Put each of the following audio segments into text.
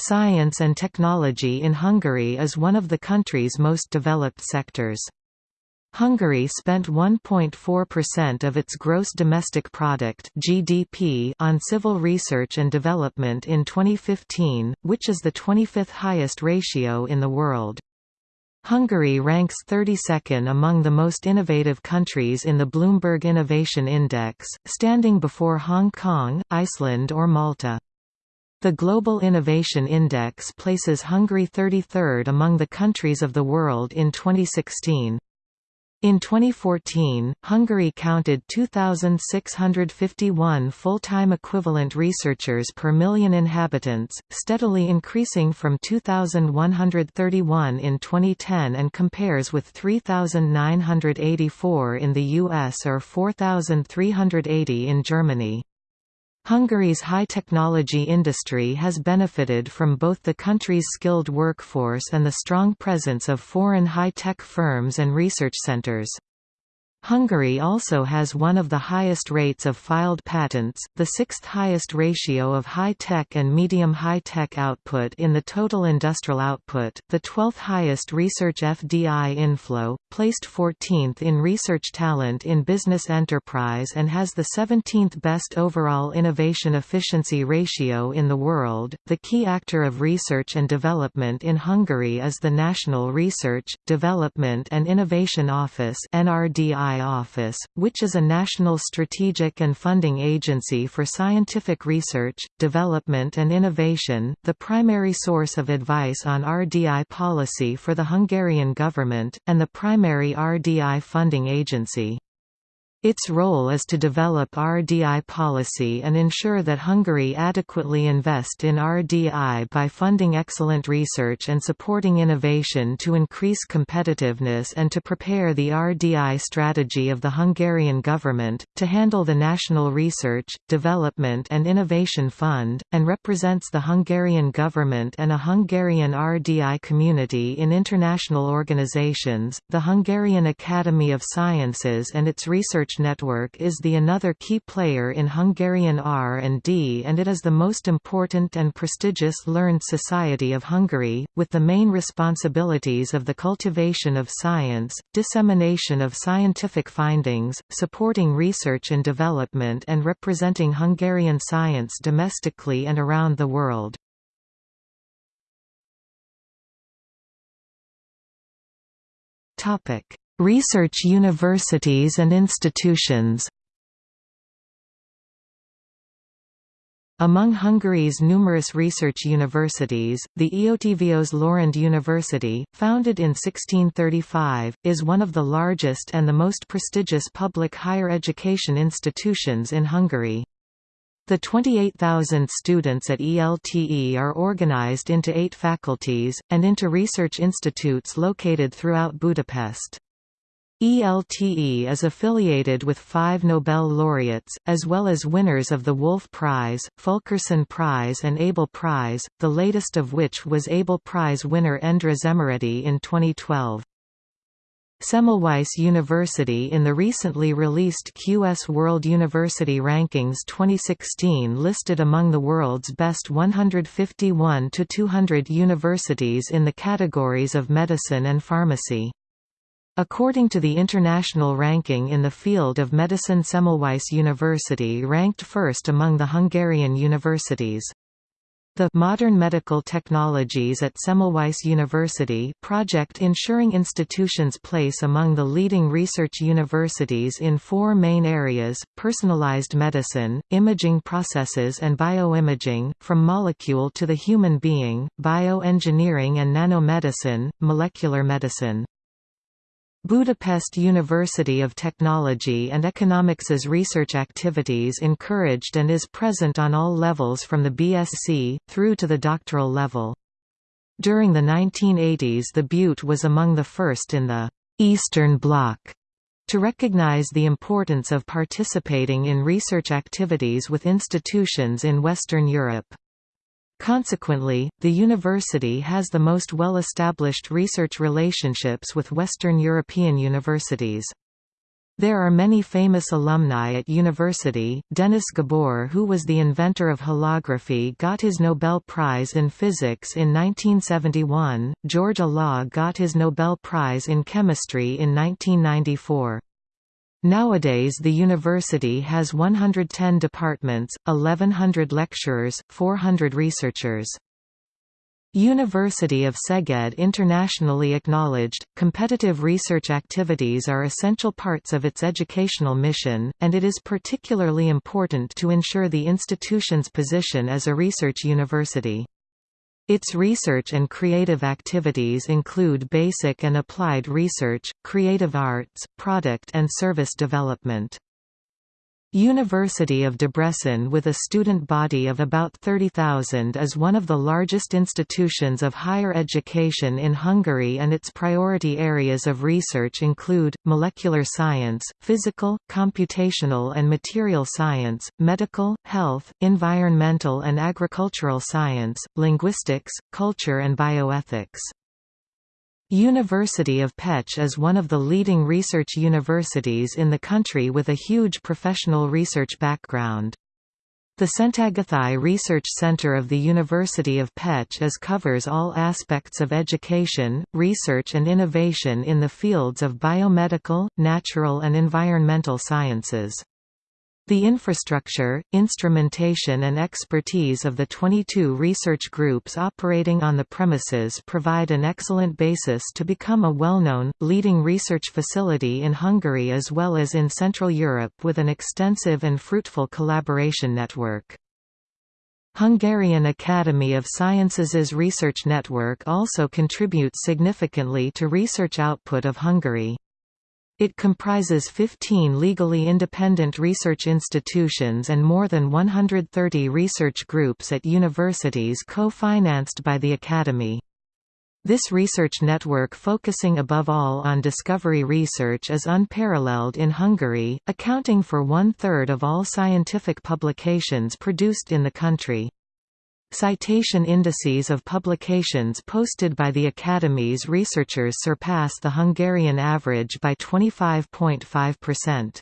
Science and technology in Hungary is one of the country's most developed sectors. Hungary spent 1.4% of its gross domestic product (GDP) on civil research and development in 2015, which is the 25th highest ratio in the world. Hungary ranks 32nd among the most innovative countries in the Bloomberg Innovation Index, standing before Hong Kong, Iceland or Malta. The Global Innovation Index places Hungary 33rd among the countries of the world in 2016. In 2014, Hungary counted 2,651 full-time equivalent researchers per million inhabitants, steadily increasing from 2,131 in 2010 and compares with 3,984 in the US or 4,380 in Germany. Hungary's high-technology industry has benefited from both the country's skilled workforce and the strong presence of foreign high-tech firms and research centers. Hungary also has one of the highest rates of filed patents, the sixth highest ratio of high-tech and medium high-tech output in the total industrial output, the 12th highest research FDI inflow, placed 14th in research talent in business enterprise and has the 17th best overall innovation efficiency ratio in the world. The key actor of research and development in Hungary is the National Research, Development and Innovation Office (NRDI) Office, which is a national strategic and funding agency for scientific research, development and innovation, the primary source of advice on RDI policy for the Hungarian government, and the primary RDI funding agency. Its role is to develop RDI policy and ensure that Hungary adequately invest in RDI by funding excellent research and supporting innovation to increase competitiveness and to prepare the RDI strategy of the Hungarian government, to handle the National Research, Development and Innovation Fund, and represents the Hungarian government and a Hungarian RDI community in international organizations. The Hungarian Academy of Sciences and its research Research Network is the another key player in Hungarian R&D and it is the most important and prestigious learned society of Hungary, with the main responsibilities of the cultivation of science, dissemination of scientific findings, supporting research and development and representing Hungarian science domestically and around the world. Topic Research universities and institutions Among Hungary's numerous research universities, the Eötvös Loránd University, founded in 1635, is one of the largest and the most prestigious public higher education institutions in Hungary. The 28,000 students at ELTE are organized into eight faculties, and into research institutes located throughout Budapest. ELTE is affiliated with five Nobel laureates, as well as winners of the Wolf Prize, Fulkerson Prize and Abel Prize, the latest of which was Abel Prize winner Endre Szemerédi in 2012. Semmelweis University in the recently released QS World University Rankings 2016 listed among the world's best 151 to 200 universities in the categories of medicine and pharmacy. According to the international ranking in the field of medicine Semmelweis University ranked first among the Hungarian universities. The Modern Medical Technologies at Semmelweis University project ensuring institutions place among the leading research universities in four main areas, personalized medicine, imaging processes and bioimaging, from molecule to the human being, bioengineering and nanomedicine, molecular medicine. Budapest University of Technology and Economics's research activities encouraged and is present on all levels from the BSc, through to the doctoral level. During the 1980s the BUT was among the first in the «Eastern Bloc» to recognize the importance of participating in research activities with institutions in Western Europe. Consequently, the university has the most well-established research relationships with Western European universities. There are many famous alumni at university. Denis Gabor, who was the inventor of holography, got his Nobel Prize in Physics in 1971. George Olah got his Nobel Prize in Chemistry in 1994. Nowadays the university has 110 departments, 1100 lecturers, 400 researchers. University of Szeged internationally acknowledged, competitive research activities are essential parts of its educational mission, and it is particularly important to ensure the institution's position as a research university. Its research and creative activities include basic and applied research, creative arts, product and service development. University of Debrecen with a student body of about 30,000 is one of the largest institutions of higher education in Hungary and its priority areas of research include, molecular science, physical, computational and material science, medical, health, environmental and agricultural science, linguistics, culture and bioethics. University of Pécs is one of the leading research universities in the country with a huge professional research background. The Szentágothai Research Center of the University of Pécs covers all aspects of education, research and innovation in the fields of biomedical, natural and environmental sciences. The infrastructure, instrumentation and expertise of the 22 research groups operating on the premises provide an excellent basis to become a well-known, leading research facility in Hungary as well as in Central Europe with an extensive and fruitful collaboration network. Hungarian Academy of Sciences' research network also contributes significantly to research output of Hungary. It comprises 15 legally independent research institutions and more than 130 research groups at universities co-financed by the Academy. This research network focusing above all on discovery research is unparalleled in Hungary, accounting for one-third of all scientific publications produced in the country. Citation indices of publications posted by the Academy's researchers surpass the Hungarian average by 25.5%.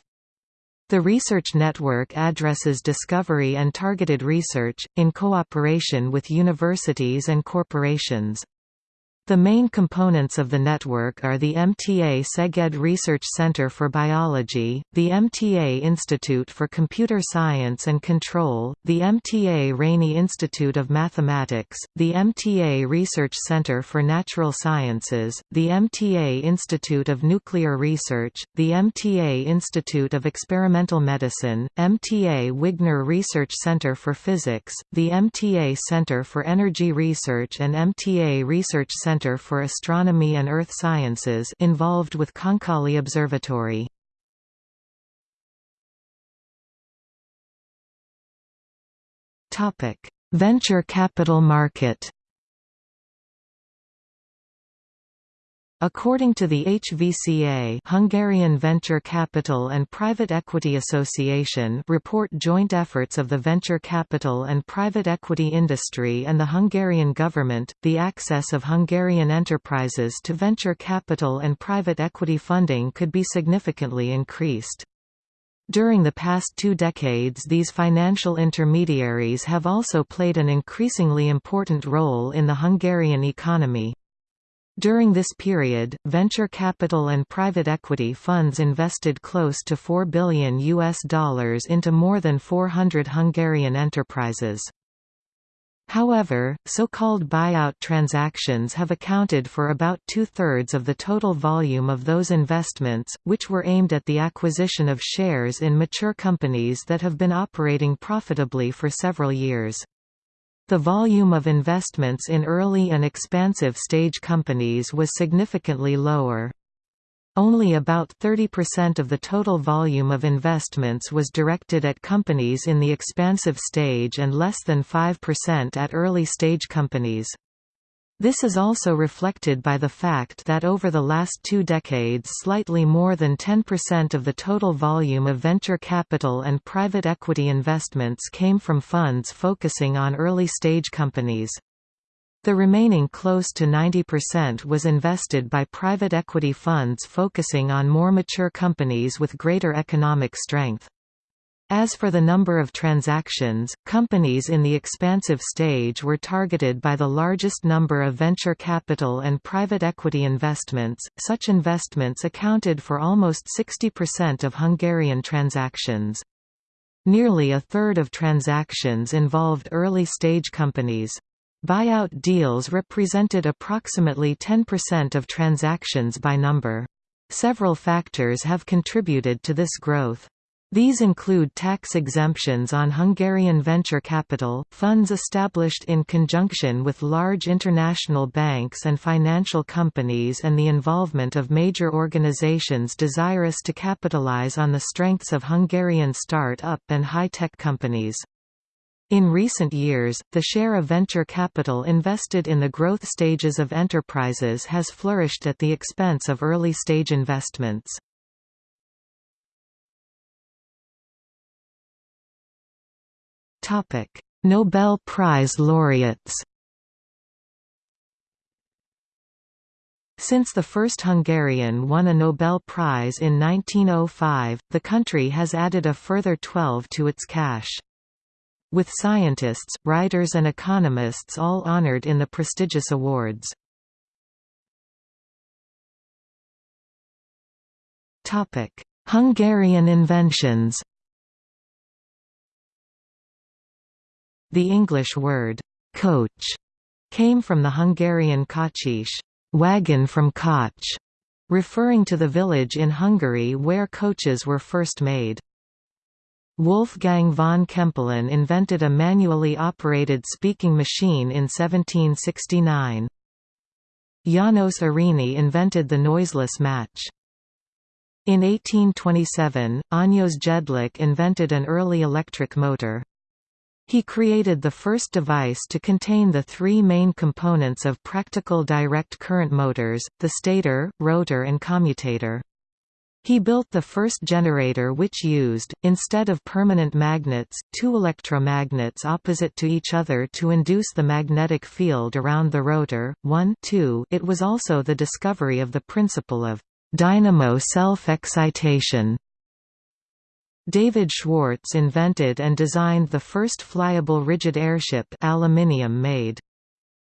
The research network addresses discovery and targeted research, in cooperation with universities and corporations. The main components of the network are the MTA Szeged Research Center for Biology, the MTA Institute for Computer Science and Control, the MTA Rényi Institute of Mathematics, the MTA Research Center for Natural Sciences, the MTA Institute of Nuclear Research, the MTA Institute of Experimental Medicine, MTA Wigner Research Center for Physics, the MTA Center for Energy Research and MTA Research Center Center for Astronomy and Earth Sciences involved with Konkoly Observatory. Venture capital market According to the HVCA Hungarian Venture Capital and Private Equity Association report joint efforts of the venture capital and private equity industry and the Hungarian government, the access of Hungarian enterprises to venture capital and private equity funding could be significantly increased. During the past two decades these financial intermediaries have also played an increasingly important role in the Hungarian economy. During this period, venture capital and private equity funds invested close to 4 billion US dollars into more than 400 Hungarian enterprises. However, so-called buyout transactions have accounted for about two-thirds of the total volume of those investments, which were aimed at the acquisition of shares in mature companies that have been operating profitably for several years. The volume of investments in early and expansive stage companies was significantly lower. Only about 30% of the total volume of investments was directed at companies in the expansive stage and less than 5% at early stage companies. This is also reflected by the fact that over the last two decades slightly more than 10% of the total volume of venture capital and private equity investments came from funds focusing on early-stage companies. The remaining close to 90% was invested by private equity funds focusing on more mature companies with greater economic strength. As for the number of transactions, companies in the expansive stage were targeted by the largest number of venture capital and private equity investments. Such investments accounted for almost 60% of Hungarian transactions. Nearly a third of transactions involved early-stage companies. Buyout deals represented approximately 10% of transactions by number. Several factors have contributed to this growth. These include tax exemptions on Hungarian venture capital, funds established in conjunction with large international banks and financial companies and the involvement of major organizations desirous to capitalize on the strengths of Hungarian start-up and high-tech companies. In recent years, the share of venture capital invested in the growth stages of enterprises has flourished at the expense of early-stage investments. Nobel Prize laureates Since the first Hungarian won a Nobel Prize in 1905, the country has added a further 12 to its cache. With scientists, writers and economists all honored in the prestigious awards. Hungarian inventions The English word, coach, came from the Hungarian kocsis, wagon from Kocs, referring to the village in Hungary where coaches were first made. Wolfgang von Kempelen invented a manually operated speaking machine in 1769. János Arényi invented the noiseless match. In 1827, Eötvös Jedlik invented an early electric motor. He created the first device to contain the three main components of practical direct current motors, the stator, rotor and commutator. He built the first generator which used, instead of permanent magnets, two electromagnets opposite to each other to induce the magnetic field around the rotor. 1 2 It was also the discovery of the principle of dynamo self-excitation David Schwartz invented and designed the first flyable rigid airship aluminium made.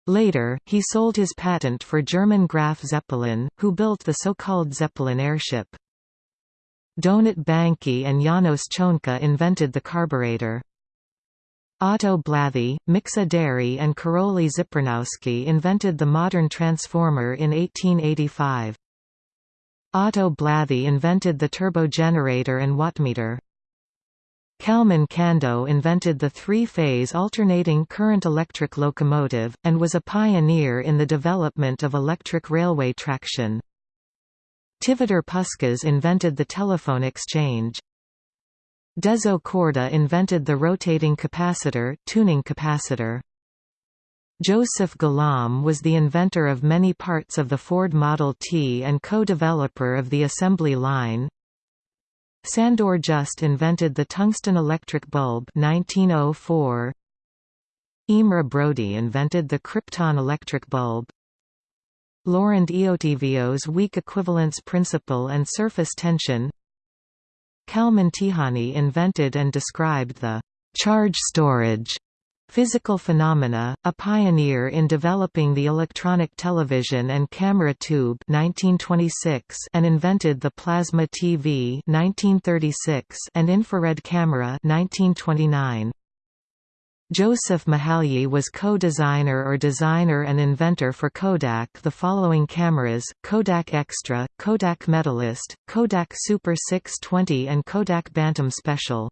Later, he sold his patent for German Graf Zeppelin, who built the so-called Zeppelin airship. Donat Banki and Janos Csonka invented the carburetor. Otto Blathy, Miksa Déri and Karoly Zipernowsky invented the modern transformer in 1885. Otto Blathy invented the turbogenerator and wattmeter. Kalman Kando invented the three-phase alternating current electric locomotive, and was a pioneer in the development of electric railway traction. Tivadar Puskás invented the telephone exchange. Dezső Korda invented the rotating capacitor, tuning capacitor. Joseph Galamb was the inventor of many parts of the Ford Model T and co-developer of the assembly line. Sandor Just invented the tungsten electric bulb 1904. Imre Brody invented the krypton electric bulb. Loránd Eötvös weak equivalence principle and surface tension Kalman Tihany invented and described the charge storage Physical Phenomena, a pioneer in developing the electronic television and camera tube 1926 and invented the plasma TV 1936 and infrared camera 1929. Joseph Mihalyi was co-designer or designer and inventor for Kodak the following cameras, Kodak Extra, Kodak Medalist, Kodak Super 620 and Kodak Bantam Special.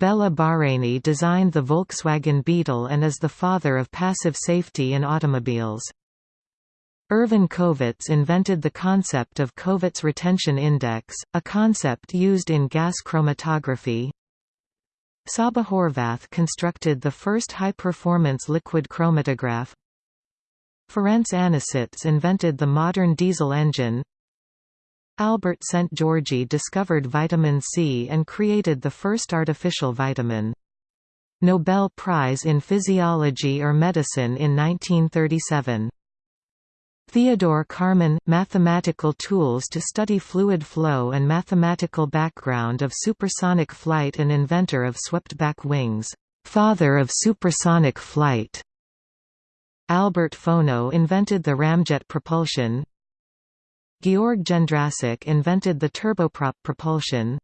Bela Barényi designed the Volkswagen Beetle and is the father of passive safety in automobiles. Ervin Kováts invented the concept of Kováts retention index, a concept used in gas chromatography. Csaba Horváth constructed the first high-performance liquid chromatograph. Ferenc Anisits invented the modern diesel engine. Albert Szent-Györgyi discovered vitamin C and created the first artificial vitamin. Nobel Prize in Physiology or Medicine in 1937. Theodore Kármán – Mathematical tools to study fluid flow and mathematical background of supersonic flight and inventor of swept-back wings, "'father of supersonic flight' Albert Fono invented the ramjet propulsion Georg Jendrassik invented the turboprop propulsion.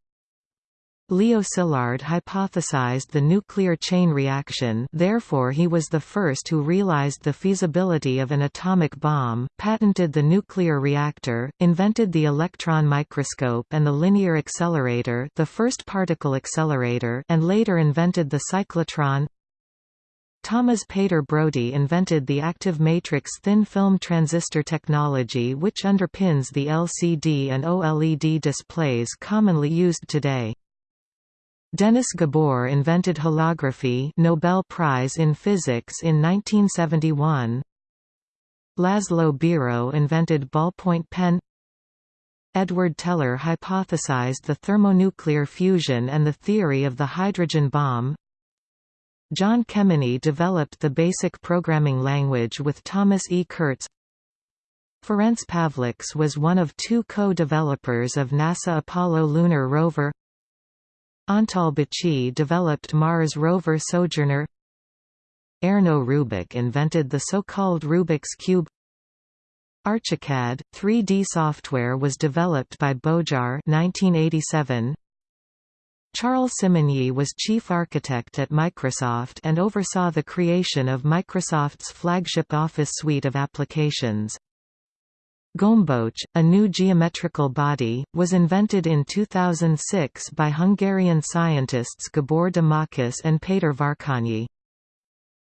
Leo Szilard hypothesized the nuclear chain reaction therefore he was the first who realized the feasibility of an atomic bomb, patented the nuclear reactor, invented the electron microscope and the linear accelerator the first particle accelerator and later invented the cyclotron Thomas Peter Brody invented the active matrix thin film transistor technology which underpins the LCD and OLED displays commonly used today. Dennis Gabor invented holography Nobel Prize in Physics in 1971. Laszlo Biro invented ballpoint pen Edward Teller hypothesized the thermonuclear fusion and the theory of the hydrogen bomb John Kemeny developed the basic programming language with Thomas E. Kurtz Ferenc Pavlics was one of two co-developers of NASA Apollo lunar rover Antal Bejczy developed Mars rover Sojourner Erno Rubik invented the so-called Rubik's Cube Archicad, 3D software was developed by Bojar 1987. Charles Simonyi was chief architect at Microsoft and oversaw the creation of Microsoft's flagship Office suite of applications. Gömböc, a new geometrical body, was invented in 2006 by Hungarian scientists Gabor Domokos and Péter Várkonyi.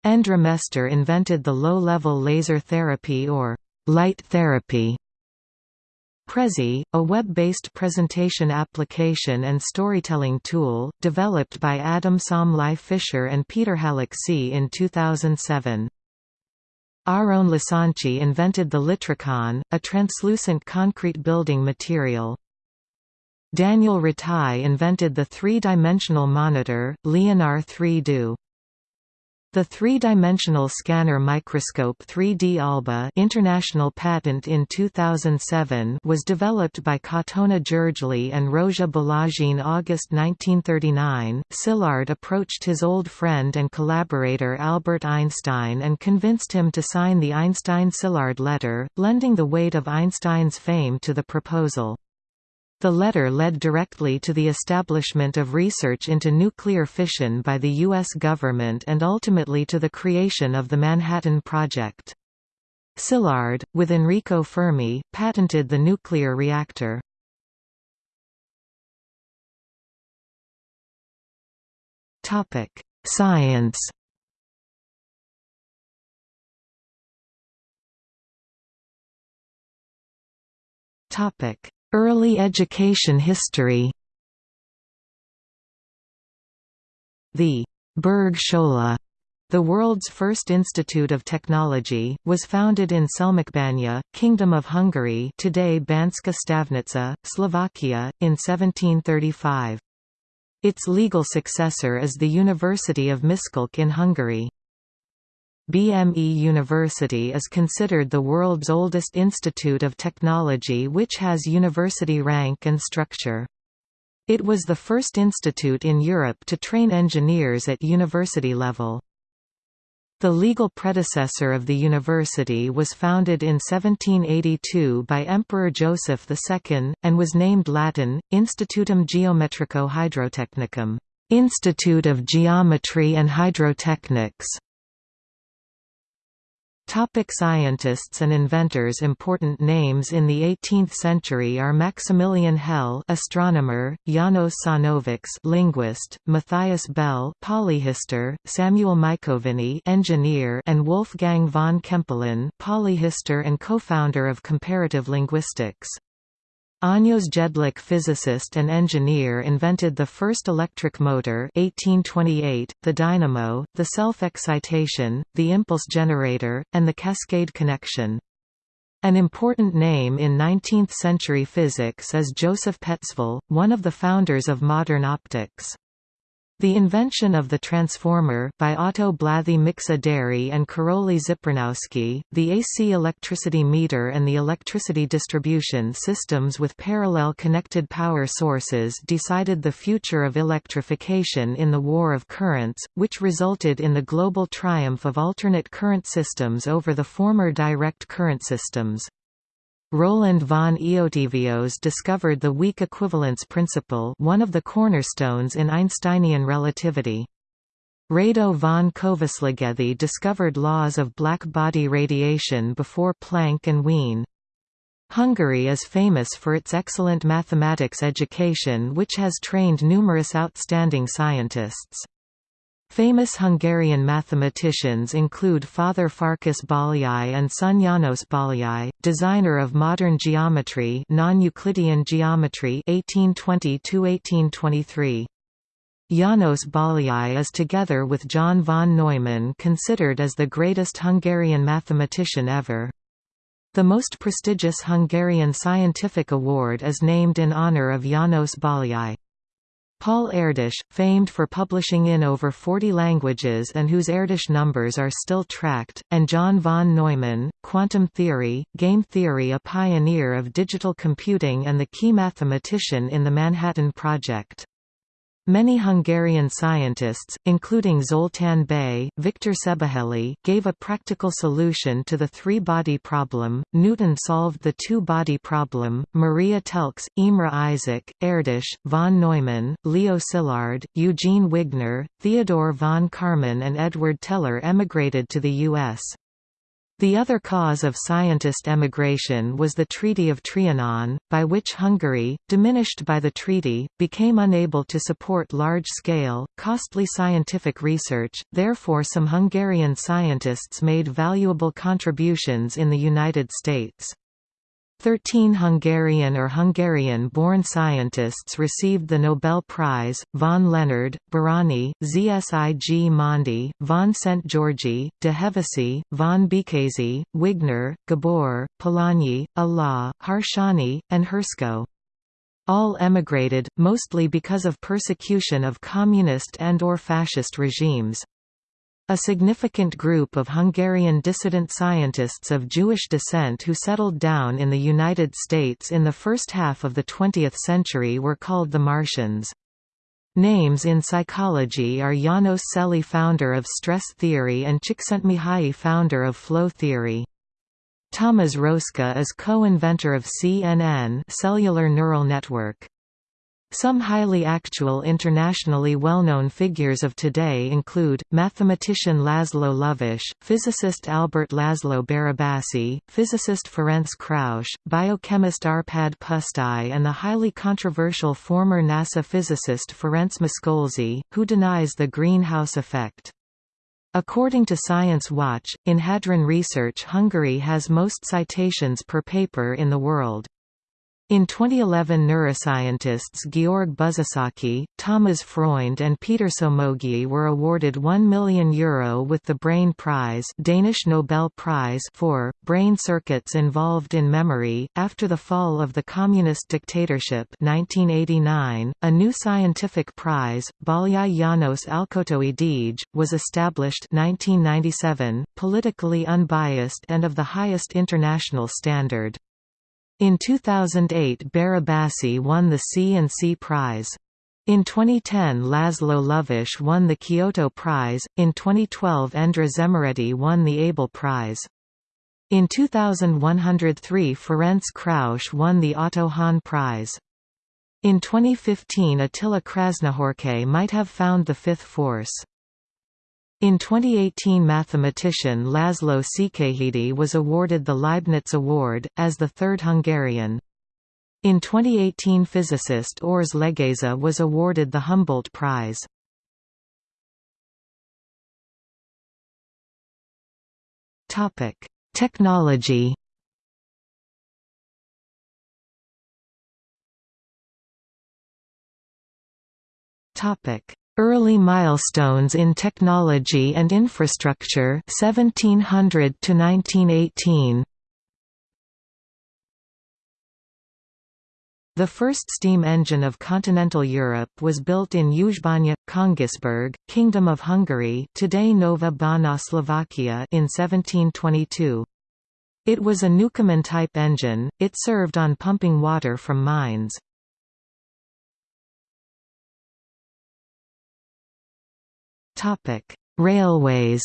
Endre Mester invented the low-level laser therapy or light therapy Prezi, a web-based presentation application and storytelling tool, developed by Adam Somlai Fischer and Peter Halácsy in 2007. Aron Losonczi invented the LiTraCon, a translucent concrete building material. Daniel Ratai invented the three-dimensional monitor, Leonar 3Do. The three-dimensional scanner microscope 3D Alba international patent in 2007 was developed by Katona Gergely and Rozsa Balázs August 1939. Szilard approached his old friend and collaborator Albert Einstein and convinced him to sign the Einstein-Szilard letter, lending the weight of Einstein's fame to the proposal. The letter led directly to the establishment of research into nuclear fission by the U.S. government and ultimately to the creation of the Manhattan Project. Szilard, with Enrico Fermi, patented the nuclear reactor. Science Topic Early education history The Bergschule, the world's first institute of technology, was founded in Selmecbanya, Kingdom of Hungary today Banská Štiavnica, Slovakia, in 1735. Its legal successor is the University of Miskolc in Hungary. BME University is considered the world's oldest institute of technology which has university rank and structure. It was the first institute in Europe to train engineers at university level. The legal predecessor of the university was founded in 1782 by Emperor Joseph II, and was named Latin, Institutum Geometrico Hydrotechnicum Institute of Geometry and Hydrotechnics. Topic scientists and inventors Important names in the 18th century are Maximilian Hell astronomer, Janos Sajnovics linguist, Matthias Bel polyhistor, Samuel Mikoviny engineer and Wolfgang von Kempelen polyhistor and co-founder of comparative linguistics. Ányos Jedlik physicist and engineer invented the first electric motor 1828, the dynamo, the self-excitation, the impulse generator, and the cascade connection. An important name in 19th-century physics is Joseph Petzval, one of the founders of modern optics. The invention of the transformer by Otto Blathy Miksa and Karoly Zipernowsky, the AC electricity meter and the electricity distribution systems with parallel connected power sources decided the future of electrification in the war of currents, which resulted in the global triumph of alternate current systems over the former direct current systems. Roland von Eötvös discovered the weak equivalence principle one of the cornerstones in Einsteinian relativity. Rado von Kovácsligethy discovered laws of black body radiation before Planck and Wien. Hungary is famous for its excellent mathematics education which has trained numerous outstanding scientists. Famous Hungarian mathematicians include Father Farkas Bolyai and son János Bolyai, designer of modern geometry non-Euclidean geometry 1820–1823. János Bolyai is together with John von Neumann considered as the greatest Hungarian mathematician ever. The most prestigious Hungarian scientific award is named in honor of János Bolyai. Paul Erdős, famed for publishing in over 40 languages and whose Erdős numbers are still tracked, and John von Neumann, quantum theory, game theory a pioneer of digital computing and the key mathematician in the Manhattan Project. Many Hungarian scientists, including Zoltán Bay, Victor Szebehely, gave a practical solution to the three-body problem, Newton solved the two-body problem, Maria Telkes, Imre Isaac, Erdős, von Neumann, Leo Szilard, Eugene Wigner, Theodore von Karman and Edward Teller emigrated to the U.S. The other cause of scientist emigration was the Treaty of Trianon, by which Hungary, diminished by the treaty, became unable to support large-scale, costly scientific research, therefore some Hungarian scientists made valuable contributions in the United States. Thirteen Hungarian or Hungarian-born scientists received the Nobel Prize, von Lenard, Bárányi, Zsigmondy, von Szent-Györgyi, de Hevesy, von Békésy, Wigner, Gabor, Polanyi, Olah, Harsanyi, and Hershko. All emigrated, mostly because of persecution of communist and or fascist regimes. A significant group of Hungarian dissident scientists of Jewish descent who settled down in the United States in the first half of the 20th century were called the Martians. Names in psychology are János Selye founder of stress theory and Csikszentmihalyi founder of flow theory. Thomas Roska is co-inventor of CNN cellular neural network. Some highly actual internationally well-known figures of today include, mathematician Laszlo Lovász, physicist Albert Laszlo Barabasi, physicist Ferenc Krausz, biochemist Arpad Pusztai and the highly controversial former NASA physicist Ferenc Miskolczi, who denies the greenhouse effect. According to Science Watch, in Hadron Research Hungary has most citations per paper in the world. In 2011 neuroscientists Georg Buzsáki, Thomas Freund and Peter Somogyi were awarded €1 million Euro with the Brain Prize Danish Nobel Prize for, brain circuits involved in memory. After the fall of the communist dictatorship 1989, a new scientific prize, Bolyai János Alkotói Díj, was established 1997, politically unbiased and of the highest international standard. In 2008 Barabasi won the C&C Prize. In 2010 Laszlo Lovász won the Kyoto Prize, in 2012 Endre Szemerédi won the Abel Prize. In 2103 Ferenc Krausz won the Otto Hahn Prize. In 2015 Attila Krasznahorkai might have found the fifth force. In 2018 mathematician Laszlo Székelyhidi was awarded the Leibniz Award, as the third Hungarian. In 2018 physicist Ors Legeza was awarded the Humboldt Prize. Technology Topic Early milestones in technology and infrastructure 1700 to 1918 The first steam engine of continental Europe was built in Uzbanya, Königsberg, Kingdom of Hungary today Nova Bana Slovakia in 1722. It was a Newcomen-type engine, it served on pumping water from mines. Railways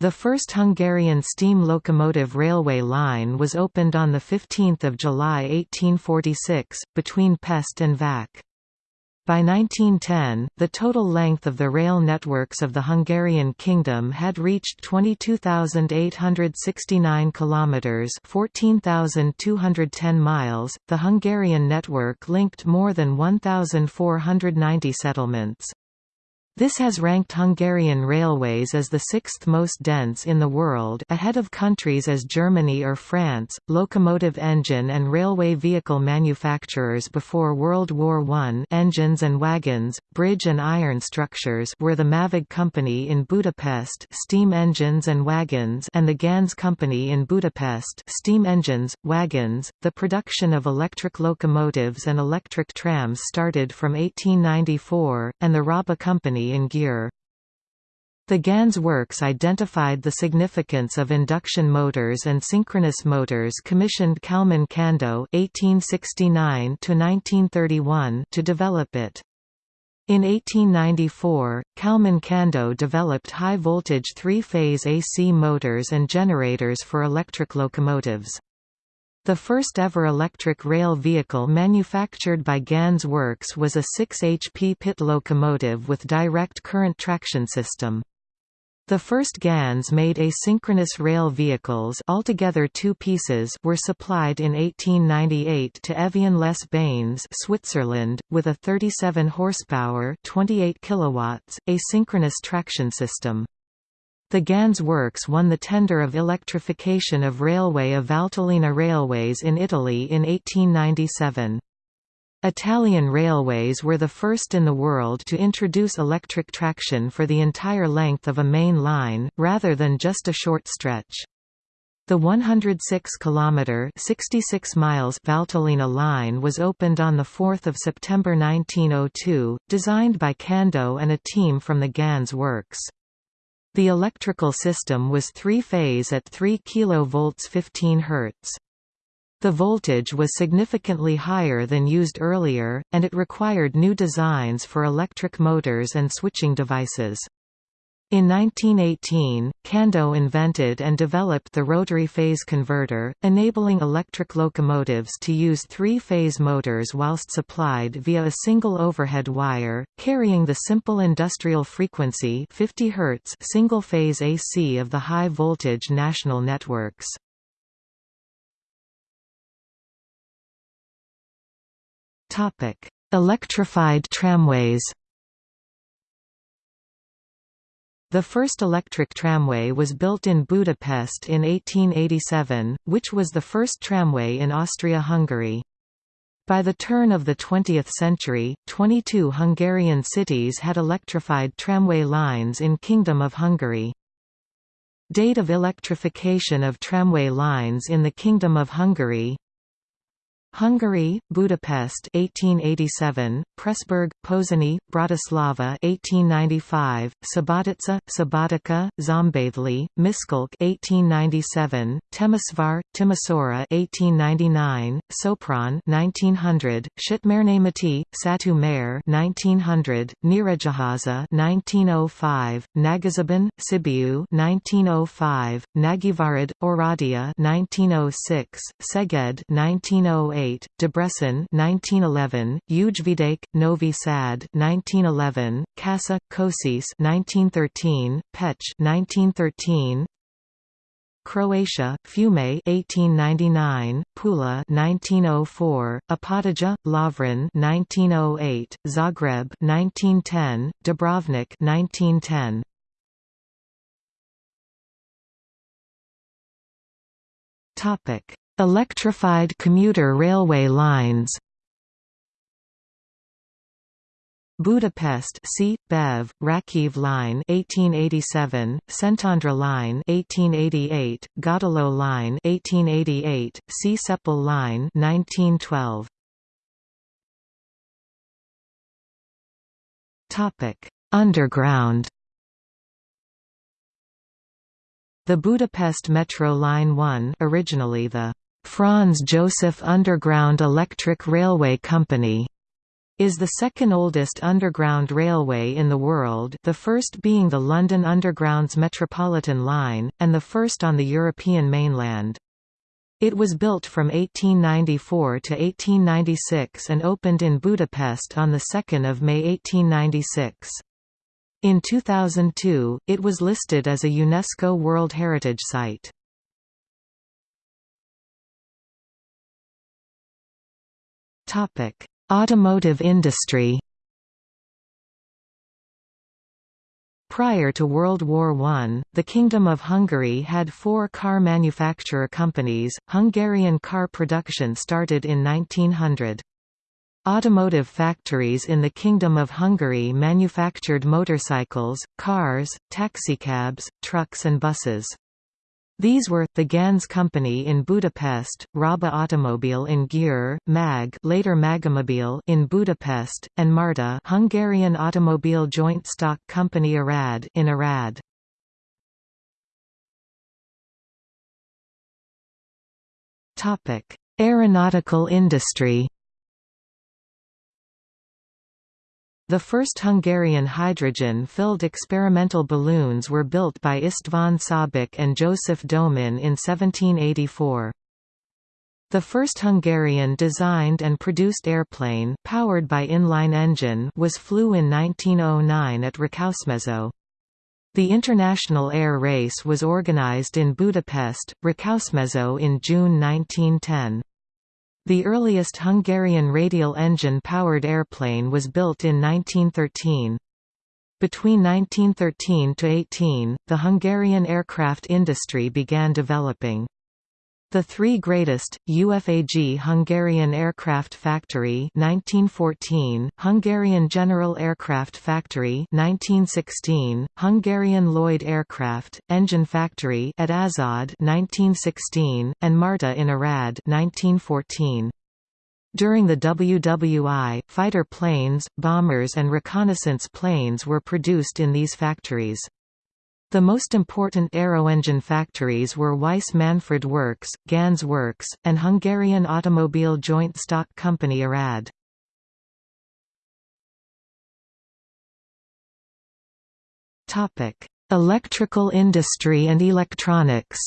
The first Hungarian steam locomotive railway line was opened on 15 July 1846, between Pest and Vac. By 1910, the total length of the rail networks of the Hungarian kingdom had reached 22,869 kilometers, 14,210 miles. The Hungarian network linked more than 1,490 settlements. This has ranked Hungarian railways as the sixth most dense in the world ahead of countries as Germany or France. Locomotive engine and railway vehicle manufacturers before World War I engines and wagons, bridge and iron structures were the Mavag Company in Budapest steam engines and wagons and the Ganz Company in Budapest steam engines, wagons. The production of electric locomotives and electric trams started from 1894, and the Raba Company in Győr. The Ganz works identified the significance of induction motors and synchronous motors commissioned Kálmán Kandó (1869–1931) to develop it. In 1894, Kálmán Kandó developed high-voltage three-phase AC motors and generators for electric locomotives. The first ever electric rail vehicle manufactured by Ganz Works was a 6 HP pit locomotive with direct current traction system. The first Ganz made asynchronous rail vehicles altogether two pieces were supplied in 1898 to Evian les Bains Switzerland, with a 37 horsepower 28 kilowatts, asynchronous traction system. The Ganz works won the tender of electrification of railway of Valtellina Railways in Italy in 1897. Italian railways were the first in the world to introduce electric traction for the entire length of a main line, rather than just a short stretch. The 106 kilometer 66 miles Valtellina line was opened on the 4th of September 1902, designed by Kandó and a team from the Ganz works. The electrical system was three-phase at 3 kV 15 Hz. The voltage was significantly higher than used earlier, and it required new designs for electric motors and switching devices. In 1918, Kandó invented and developed the rotary phase converter, enabling electric locomotives to use three-phase motors whilst supplied via a single overhead wire, carrying the simple industrial frequency 50 Hz single-phase AC of the high-voltage national networks. Electrified tramways The first electric tramway was built in Budapest in 1887, which was the first tramway in Austria-Hungary. By the turn of the 20th century, 22 Hungarian cities had electrified tramway lines in Kingdom of Hungary. Date of electrification of tramway lines in the Kingdom of Hungary Hungary, Budapest 1887, Pressburg, Pozsony, Bratislava 1895, Subotica, Subotica, Szombathely, Miskolc 1897, Temesvar, Timisoara 1899, Sopron 1900, Szatmárnémeti, Satu Mare 1900, Nyíregyháza 1905, Nagyszeben, Sibiu 1905, Nagyvárad, Oradea 1906, Szeged 1908 1908, Debrecen 1911, Ujvidék, Novi Sad 1911, Kassa, Kosice 1913, Pécs 1913, Croatia, Fiume 1899, Pula 1904, Opatija, Lovran 1908, Zagreb 1910, Dubrovnik 1910. Topic Electrified commuter railway lines Budapest C. Bev, Ráckeve Line 1887, Szentendre Line 1888, Gödöllő Line 1888, Csepel Line 1912. Topic: Underground. The Budapest Metro Line 1, originally the Franz Joseph Underground Electric Railway Company, is the second oldest underground railway in the world the first being the London Underground's Metropolitan Line, and the first on the European mainland. It was built from 1894 to 1896 and opened in Budapest on 2 May 1896. In 2002, it was listed as a UNESCO World Heritage Site. Topic: Automotive industry Prior to World War I, the Kingdom of Hungary had four car manufacturer companies. Hungarian car production started in 1900. Automotive factories in the Kingdom of Hungary manufactured motorcycles, cars, taxicabs, trucks and buses. These were, the Ganz Company in Budapest, Raba Automobile in Győr, MAG later Magomobil in Budapest, and Marta Hungarian Automobile Joint Stock Company Arad in Arad. Aeronautical industry The first Hungarian hydrogen-filled experimental balloons were built by István Szabik and Joseph Domin in 1784. The first Hungarian-designed and produced airplane powered by inline engine was flew in 1909 at Rákosmező. The International Air Race was organized in Budapest, Rákosmező in June 1910. The earliest Hungarian radial engine-powered airplane was built in 1913. Between 1913 to 18, the Hungarian aircraft industry began developing. The three greatest, UFAG Hungarian Aircraft Factory 1914, Hungarian General Aircraft Factory 1916, Hungarian Lloyd Aircraft, Engine Factory at Aszód 1916, and Marta in Arad 1914. During the WWI, fighter planes, bombers and reconnaissance planes were produced in these factories. The most important aeroengine factories were Weiss Manfred Works, Ganz Works, and Hungarian Automobile Joint Stock Company Arad. Electrical industry and electronics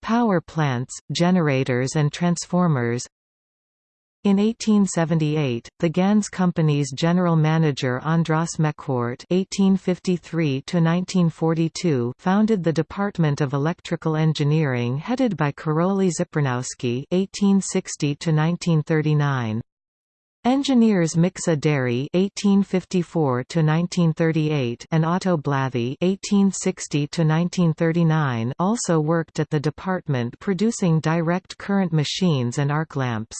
Power plants, generators and transformers in 1878, the Ganz Company's general manager András Mechwart (1853–1942) founded the Department of Electrical Engineering, headed by Karoly Zipernowsky (1860–1939). Engineers Miksa Déri (1854–1938) and Otto Blathy (1860–1939) also worked at the department, producing direct current machines and arc lamps.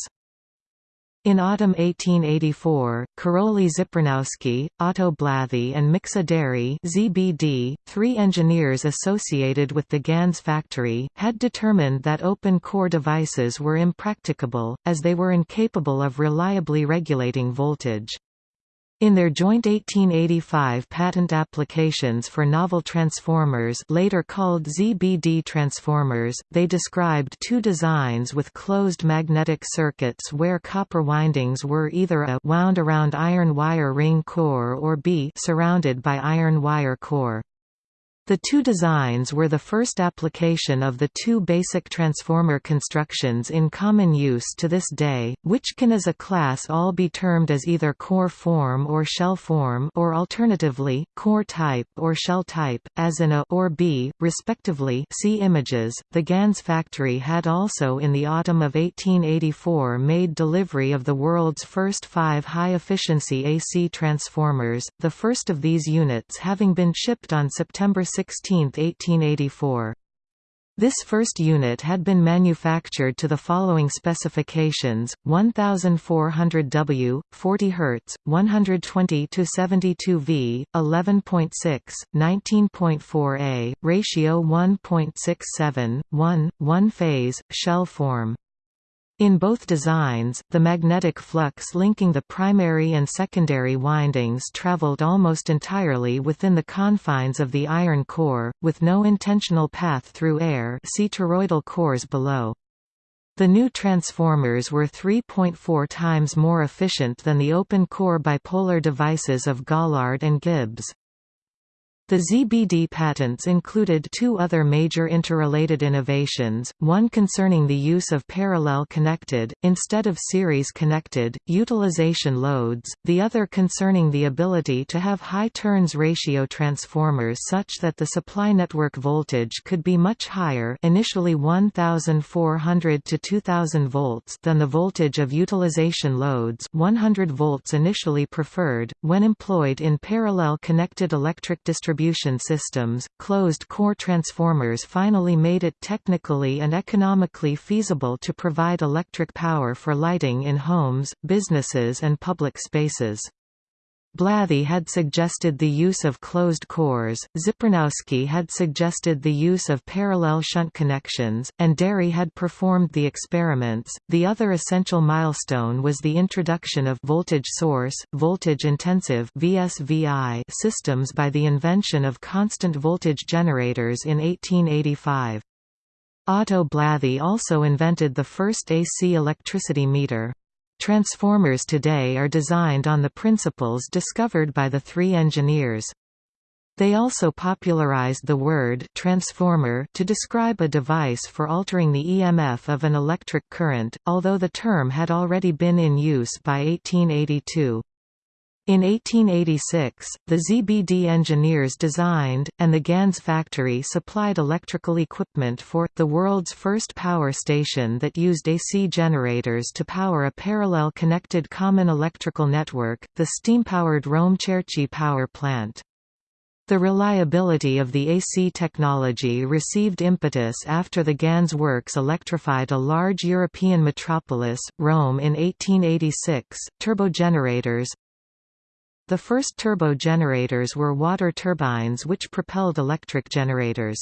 In autumn 1884, Karoly Zipernowsky, Otto Blathy and Miksa Déri ZBD, three engineers associated with the Ganz factory, had determined that open-core devices were impracticable, as they were incapable of reliably regulating voltage. In their joint 1885 patent applications for novel transformers later called ZBD transformers, they described two designs with closed magnetic circuits where copper windings were either a wound around iron wire ring core or b surrounded by iron wire core. The two designs were the first application of the two basic transformer constructions in common use to this day, which can as a class all be termed as either core form or shell form or alternatively, core type or shell type, as in A or B, respectively see images. The Ganz factory had also in the autumn of 1884 made delivery of the world's first five high-efficiency AC transformers, the first of these units having been shipped on September 16, 1884. This first unit had been manufactured to the following specifications: 1400 W, 40 Hz, 120 to 72 V, 11.6, 19.4 A, ratio 1.67, 1, 1 phase, shell form. In both designs, the magnetic flux linking the primary and secondary windings traveled almost entirely within the confines of the iron core, with no intentional path through air see toroidal cores below. The new transformers were 3.4 times more efficient than the open-core bipolar devices of Gaulard and Gibbs. The ZBD patents included two other major interrelated innovations, one concerning the use of parallel connected, instead of series connected, utilization loads, the other concerning the ability to have high turns ratio transformers such that the supply network voltage could be much higher initially 1400 to 2000 volts than the voltage of utilization loads 100 volts initially preferred, when employed in parallel connected electric distribution distribution systems, closed-core transformers finally made it technically and economically feasible to provide electric power for lighting in homes, businesses and public spaces. Blathy had suggested the use of closed cores, Zipernowsky had suggested the use of parallel shunt connections, and Déri had performed the experiments. The other essential milestone was the introduction of voltage source, voltage intensive (VSVI) systems by the invention of constant voltage generators in 1885. Otto Blathy also invented the first AC electricity meter. Transformers today are designed on the principles discovered by the three engineers. They also popularized the word transformer to describe a device for altering the EMF of an electric current, although the term had already been in use by 1882. In 1886, the ZBD engineers designed, and the Ganz factory supplied electrical equipment for, the world's first power station that used AC generators to power a parallel connected common electrical network, the steam-powered Rome-Cerchi power plant. The reliability of the AC technology received impetus after the Ganz works electrified a large European metropolis, Rome in 1886. Turbogenerators, the first turbo generators were water turbines which propelled electric generators.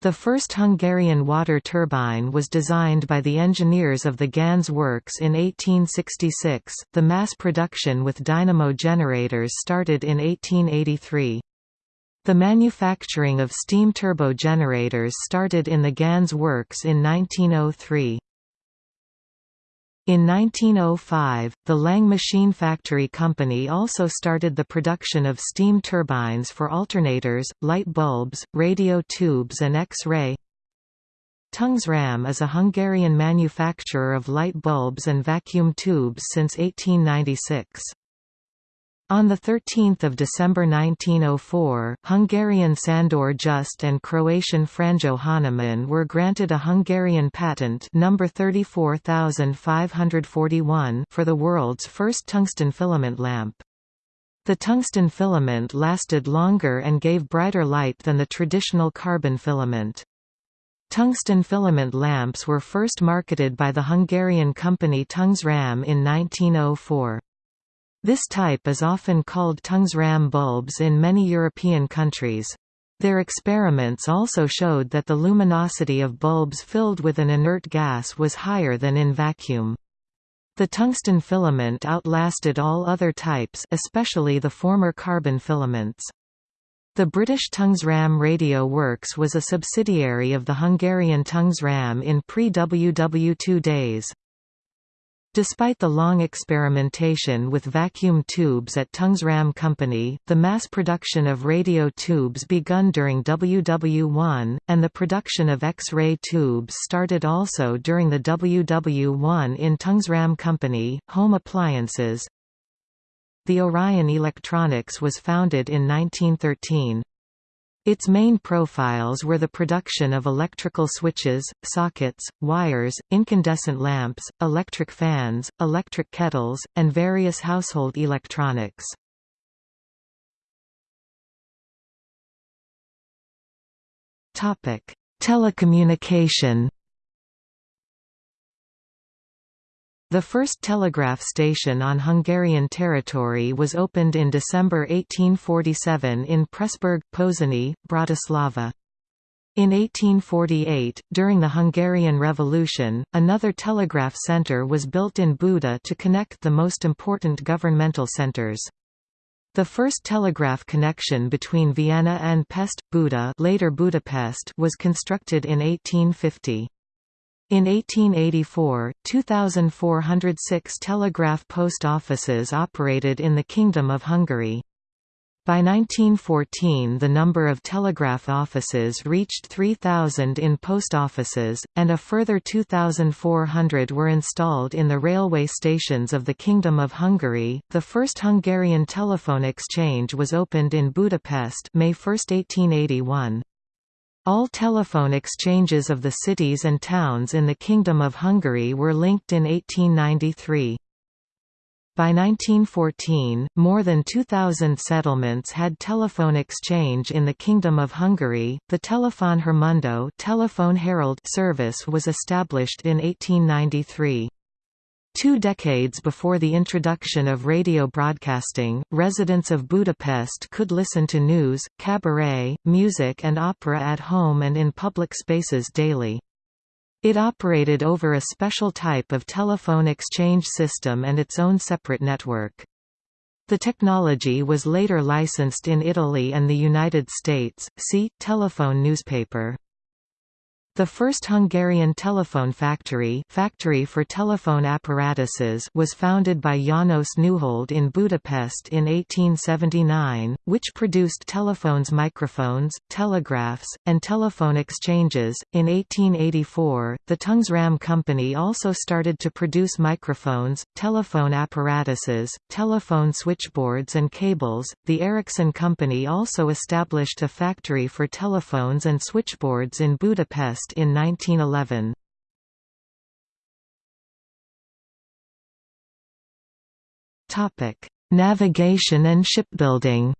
The first Hungarian water turbine was designed by the engineers of the Ganz works in 1866. The mass production with dynamo generators started in 1883. The manufacturing of steam turbo generators started in the Ganz works in 1903. In 1905, the Lang Machine Factory Company also started the production of steam turbines for alternators, light bulbs, radio tubes and X-ray. Tungsram is a Hungarian manufacturer of light bulbs and vacuum tubes since 1896. On 13 December 1904, Hungarian Sandor Just and Croatian Franjo Hanaman were granted a Hungarian patent number 34541 for the world's first tungsten filament lamp. The tungsten filament lasted longer and gave brighter light than the traditional carbon filament. Tungsten filament lamps were first marketed by the Hungarian company Tungsram in 1904. This type is often called Tungsram bulbs in many European countries. Their experiments also showed that the luminosity of bulbs filled with an inert gas was higher than in vacuum. The tungsten filament outlasted all other types especially the former carbon filaments. The British Tungsram Radio Works was a subsidiary of the Hungarian Tungsram in pre-WW2 days. Despite the long experimentation with vacuum tubes at Tungsram Company, the mass production of radio tubes begun during WW1, and the production of X-ray tubes started also during the WW1 in Tungsram Company. Home appliances The Orion Electronics was founded in 1913. Its main profiles were the production of electrical switches, sockets, wires, incandescent lamps, electric fans, electric kettles, and various household electronics. Telecommunication The first telegraph station on Hungarian territory was opened in December 1847 in Pressburg, Pozsony, Bratislava. In 1848, during the Hungarian Revolution, another telegraph centre was built in Buda to connect the most important governmental centres. The first telegraph connection between Vienna and Pest, Buda later Budapest was constructed in 1850. In 1884, 2,406 telegraph post offices operated in the Kingdom of Hungary. By 1914 the number of telegraph offices reached 3,000 in post offices, and a further 2,400 were installed in the railway stations of the Kingdom of Hungary. The first Hungarian telephone exchange was opened in Budapest May 1, 1881. All telephone exchanges of the cities and towns in the Kingdom of Hungary were linked in 1893. By 1914, more than 2,000 settlements had telephone exchange in the Kingdom of Hungary. The Telefon Hírmondó telephone herald service was established in 1893. Two decades before the introduction of radio broadcasting, residents of Budapest could listen to news, cabaret, music and opera at home and in public spaces daily. It operated over a special type of telephone exchange system and its own separate network. The technology was later licensed in Italy and the United States. See telephone newspaper. The first Hungarian telephone factory, factory for telephone apparatuses was founded by János Neuhold in Budapest in 1879, which produced telephones microphones, telegraphs, and telephone exchanges. In 1884, the Tungsram Company also started to produce microphones, telephone apparatuses, telephone switchboards and cables. The Ericsson Company also established a factory for telephones and switchboards in Budapest in 1911. Topic: Navigation and shipbuilding.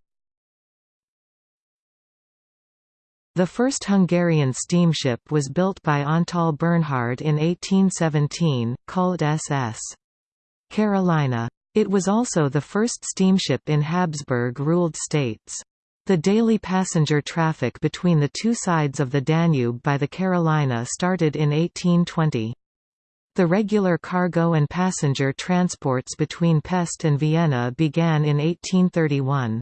The first Hungarian steamship was built by Antal Bernhard in 1817, called SS. Carolina. It was also the first steamship in Habsburg-ruled states. The daily passenger traffic between the two sides of the Danube by the Carolina started in 1820. The regular cargo and passenger transports between Pest and Vienna began in 1831.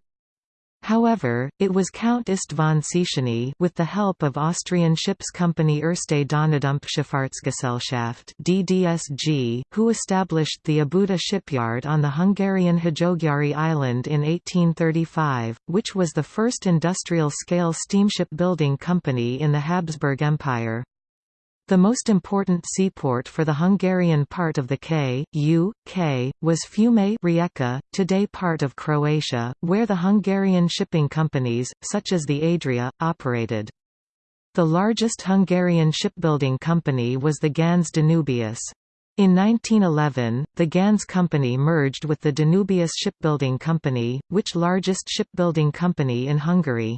However, it was Count István Széchenyi with the help of Austrian ships company Erste Donaudampfschifffahrtsgesellschaft (DDSG), who established the Óbuda shipyard on the Hungarian Hajógyári island in 1835, which was the first industrial-scale steamship building company in the Habsburg Empire. The most important seaport for the Hungarian part of the K, U, K, was Fiume Rijeka, today part of Croatia, where the Hungarian shipping companies, such as the Adria, operated. The largest Hungarian shipbuilding company was the Ganz Danubius. In 1911, the Ganz Company merged with the Danubius Shipbuilding Company, which largest shipbuilding company in Hungary.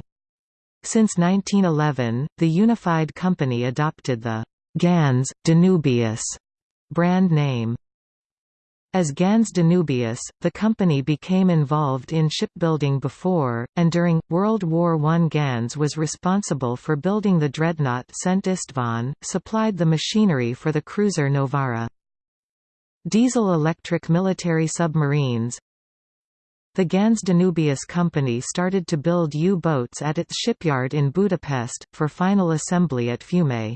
Since 1911, the unified company adopted the Ganz, Danubius brand name. As Ganz Danubius, the company became involved in shipbuilding before, and during, World War I Ganz was responsible for building the dreadnought Szent István, supplied the machinery for the cruiser Novara. Diesel-electric military submarines The Ganz Danubius company started to build U-boats at its shipyard in Budapest, for final assembly at Fiume.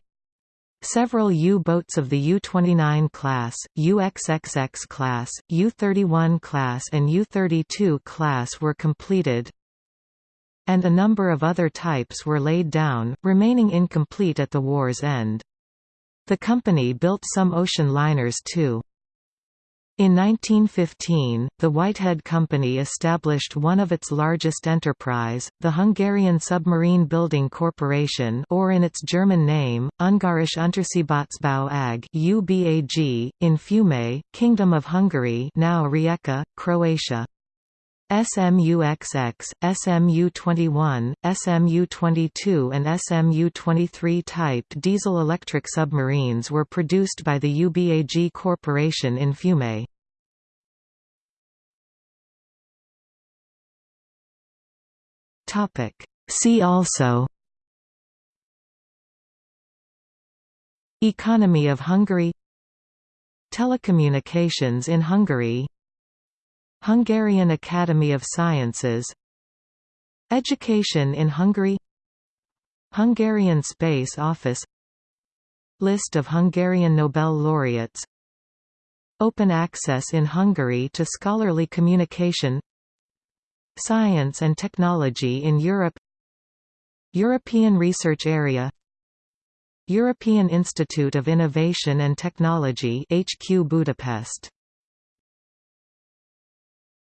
Several U-boats of the U-29 class, UXXX class, U-31 class and U-32 class were completed, and a number of other types were laid down, remaining incomplete at the war's end. The company built some ocean liners too. In 1915, the Whitehead Company established one of its largest enterprise, the Hungarian Submarine Building Corporation or in its German name, Ungarische Unterseebootsbau AG UBAG, in Fiume, Kingdom of Hungary now Rijeka, Croatia. SMU-XX, SMU-21, SMU-22 and SMU-23 typed diesel-electric submarines were produced by the UBAG Corporation in Fiume. See also Economy of Hungary Telecommunications in Hungary Hungarian Academy of Sciences. Education in Hungary. Hungarian Space Office. List of Hungarian Nobel laureates. Open access in Hungary to scholarly communication. Science and technology in Europe. European Research Area. European Institute of Innovation and Technology HQ Budapest